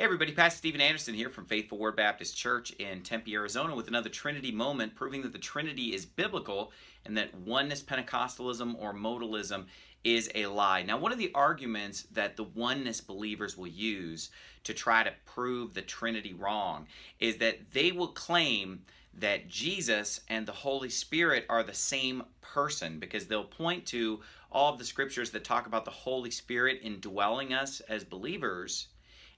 Hey everybody, Pastor Steven Anderson here from Faithful Word Baptist Church in Tempe, Arizona with another Trinity moment proving that the Trinity is biblical and that oneness Pentecostalism or modalism is a lie. Now one of the arguments that the oneness believers will use to try to prove the Trinity wrong is that they will claim that Jesus and the Holy Spirit are the same person because they'll point to all of the scriptures that talk about the Holy Spirit indwelling us as believers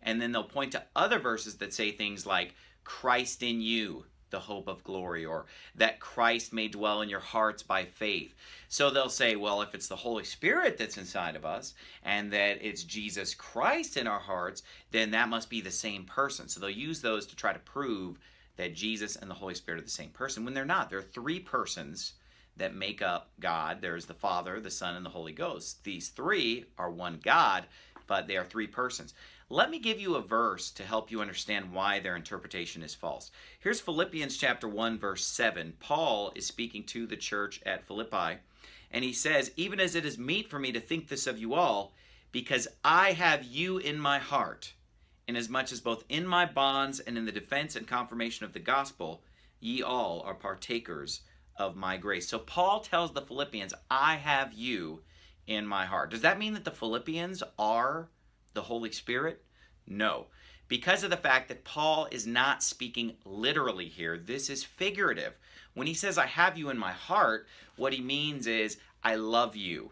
and then they'll point to other verses that say things like, Christ in you, the hope of glory, or that Christ may dwell in your hearts by faith. So they'll say, well, if it's the Holy Spirit that's inside of us, and that it's Jesus Christ in our hearts, then that must be the same person. So they'll use those to try to prove that Jesus and the Holy Spirit are the same person, when they're not. There are three persons that make up God. There's the Father, the Son, and the Holy Ghost. These three are one God, but they are three persons. Let me give you a verse to help you understand why their interpretation is false. Here's Philippians chapter 1 verse 7. Paul is speaking to the church at Philippi and he says, "Even as it is meet for me to think this of you all, because I have you in my heart, inasmuch as both in my bonds and in the defense and confirmation of the gospel, ye all are partakers of my grace." So Paul tells the Philippians, "I have you in my heart." Does that mean that the Philippians are the Holy Spirit? No. Because of the fact that Paul is not speaking literally here, this is figurative. When he says, I have you in my heart, what he means is, I love you,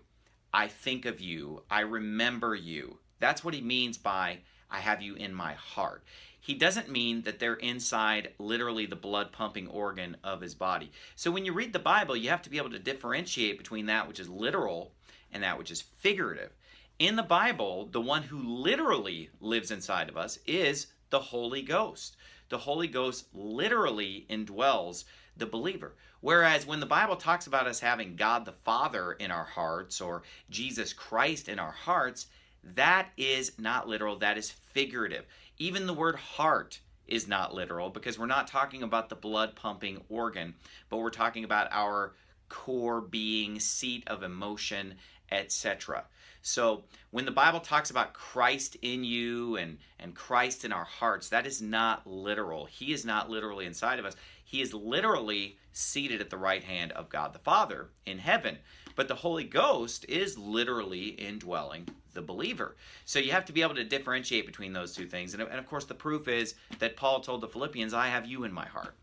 I think of you, I remember you. That's what he means by, I have you in my heart. He doesn't mean that they're inside literally the blood pumping organ of his body. So when you read the Bible, you have to be able to differentiate between that which is literal and that which is figurative. In the Bible, the one who literally lives inside of us is the Holy Ghost. The Holy Ghost literally indwells the believer. Whereas when the Bible talks about us having God the Father in our hearts or Jesus Christ in our hearts, that is not literal, that is figurative. Even the word heart is not literal because we're not talking about the blood pumping organ, but we're talking about our core being, seat of emotion, etc. So when the Bible talks about Christ in you and, and Christ in our hearts, that is not literal. He is not literally inside of us. He is literally seated at the right hand of God the Father in heaven. But the Holy Ghost is literally indwelling the believer. So you have to be able to differentiate between those two things. And, and of course, the proof is that Paul told the Philippians, I have you in my heart.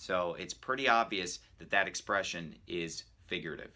So it's pretty obvious that that expression is figurative.